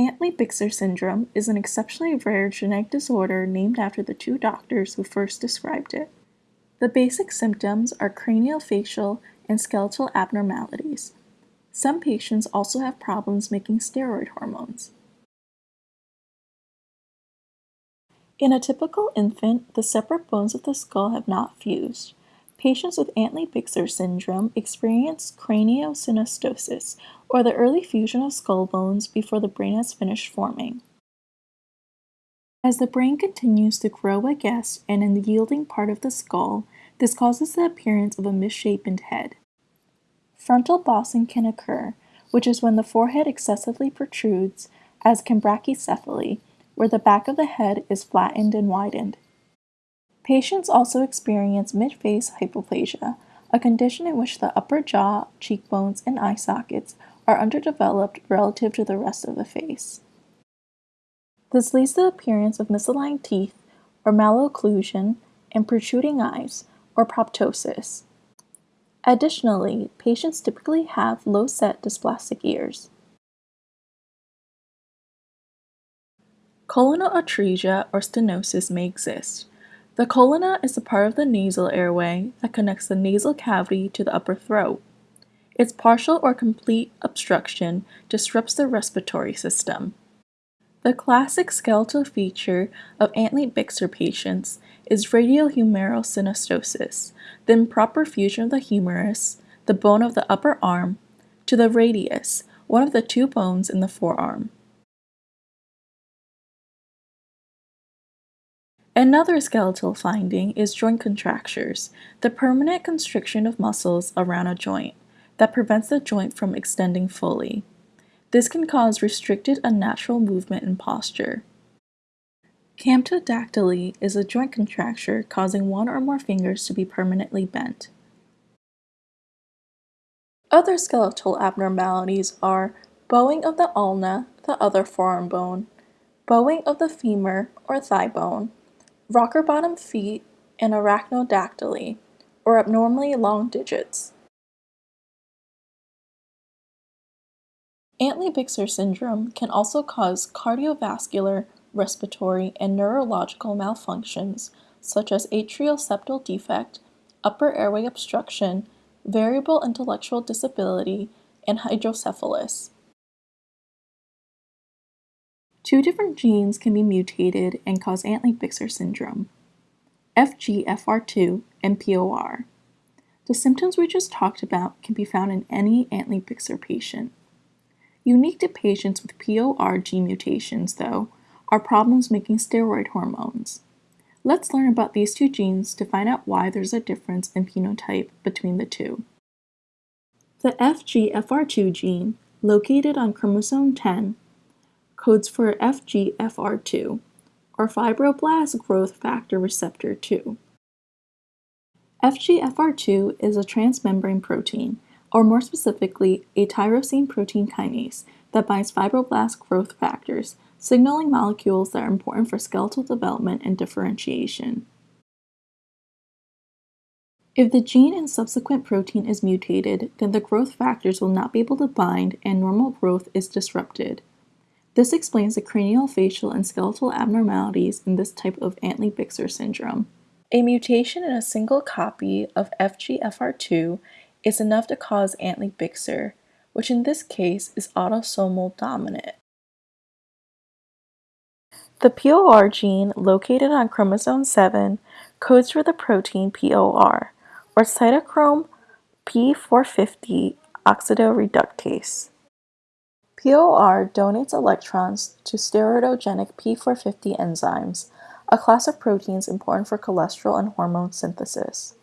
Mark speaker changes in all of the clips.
Speaker 1: Antley-Bixler syndrome is an exceptionally rare genetic disorder named after the two doctors who first described it. The basic symptoms are craniofacial and skeletal abnormalities. Some patients also have problems making steroid hormones. In a typical infant, the separate bones of the skull have not fused. Patients with Antley-Bixler syndrome experience craniosynostosis, or the early fusion of skull bones before the brain has finished forming. As the brain continues to grow I guess, and in the yielding part of the skull, this causes the appearance of a misshapen head. Frontal bossing can occur, which is when the forehead excessively protrudes, as can brachycephaly, where the back of the head is flattened and widened. Patients also experience midface hypoplasia, a condition in which the upper jaw, cheekbones, and eye sockets are underdeveloped relative to the rest of the face. This leads to the appearance of misaligned teeth or malocclusion and protruding eyes or proptosis. Additionally, patients typically have low-set dysplastic ears. Choanal atresia or stenosis may exist. The choana is a part of the nasal airway that connects the nasal cavity to the upper throat. Its partial or complete obstruction disrupts the respiratory system. The classic skeletal feature of Antley-Bixler patients is radiohumeral synostosis, the improper fusion of the humerus, the bone of the upper arm, to the radius, one of the two bones in the forearm. Another skeletal finding is joint contractures, the permanent constriction of muscles around a joint that prevents the joint from extending fully. This can cause restricted unnatural movement and posture. Camptodactyly is a joint contracture causing one or more fingers to be permanently bent. Other skeletal abnormalities are bowing of the ulna, the other forearm bone, bowing of the femur or thigh bone, rocker bottom feet, and arachnodactyly, or abnormally long digits. Antley-Bixler syndrome can also cause cardiovascular, respiratory, and neurological malfunctions such as atrial septal defect, upper airway obstruction, variable intellectual disability, and hydrocephalus. Two different genes can be mutated and cause Antley-Bixler syndrome, FGFR2 and POR. The symptoms we just talked about can be found in any Antley-Bixler patient. Unique to patients with POR gene mutations, though, are problems making steroid hormones. Let's learn about these two genes to find out why there's a difference in phenotype between the two. The FGFR2 gene, located on chromosome 10, codes for FGFR2, or fibroblast growth factor receptor 2. FGFR2 is a transmembrane protein, or more specifically, a tyrosine protein kinase that binds fibroblast growth factors, signaling molecules that are important for skeletal development and differentiation. If the gene and subsequent protein is mutated, then the growth factors will not be able to bind and normal growth is disrupted. This explains the cranial, facial, and skeletal abnormalities in this type of Antley-Bixler syndrome. A mutation in a single copy of FGFR2 is enough to cause Antley-Bixler, which in this case is autosomal dominant. The POR gene located on chromosome 7 codes for the protein POR, or cytochrome P450 oxidoreductase. POR donates electrons to steroidogenic P450 enzymes, a class of proteins important for cholesterol and hormone synthesis.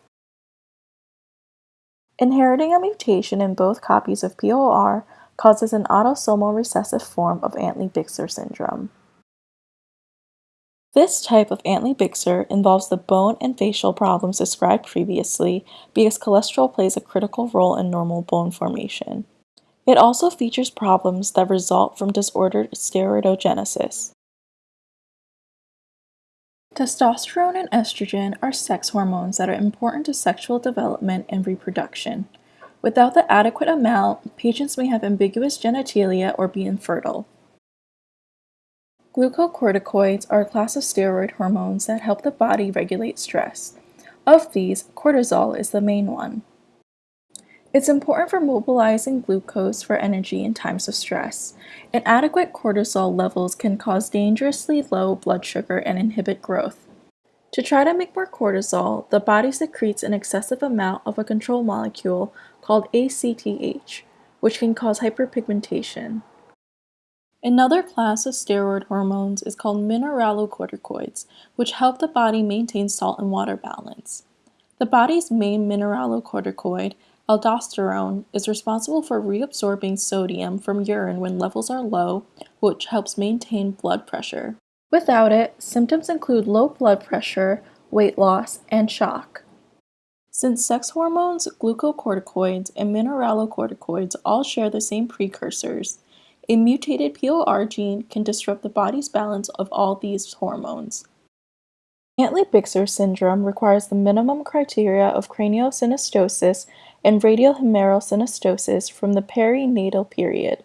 Speaker 1: Inheriting a mutation in both copies of POR causes an autosomal recessive form of Antley-Bixler syndrome. This type of Antley-Bixler involves the bone and facial problems described previously because cholesterol plays a critical role in normal bone formation. It also features problems that result from disordered steroidogenesis. Testosterone and estrogen are sex hormones that are important to sexual development and reproduction. Without the adequate amount, patients may have ambiguous genitalia or be infertile. Glucocorticoids are a class of steroid hormones that help the body regulate stress. Of these, cortisol is the main one. It's important for mobilizing glucose for energy in times of stress. Inadequate cortisol levels can cause dangerously low blood sugar and inhibit growth. To try to make more cortisol, the body secretes an excessive amount of a control molecule called ACTH, which can cause hyperpigmentation. Another class of steroid hormones is called mineralocorticoids, which help the body maintain salt and water balance. The body's main mineralocorticoid, aldosterone, is responsible for reabsorbing sodium from urine when levels are low, which helps maintain blood pressure. Without it, symptoms include low blood pressure, weight loss, and shock. Since sex hormones, glucocorticoids, and mineralocorticoids all share the same precursors, a mutated POR gene can disrupt the body's balance of all these hormones. Antley-Bixler syndrome requires the minimum criteria of craniosynostosis and radial-humeral synostosis from the perinatal period.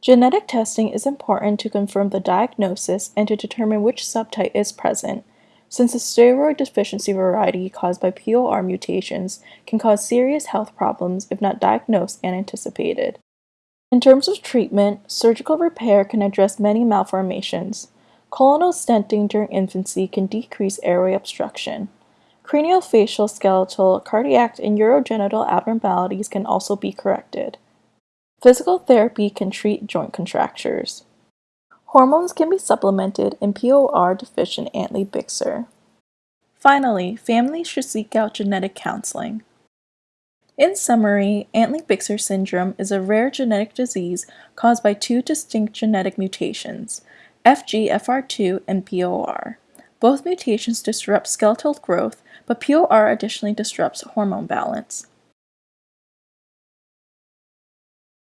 Speaker 1: Genetic testing is important to confirm the diagnosis and to determine which subtype is present, since the steroid deficiency variety caused by POR mutations can cause serious health problems if not diagnosed and anticipated. In terms of treatment, surgical repair can address many malformations. Choanal stenting during infancy can decrease airway obstruction. Craniofacial, skeletal, cardiac, and urogenital abnormalities can also be corrected. Physical therapy can treat joint contractures. Hormones can be supplemented in POR-deficient Antley-Bixler. Finally, families should seek out genetic counseling. In summary, Antley-Bixler syndrome is a rare genetic disease caused by two distinct genetic mutations, FGFR2 and POR. Both mutations disrupt skeletal growth, but POR additionally disrupts hormone balance.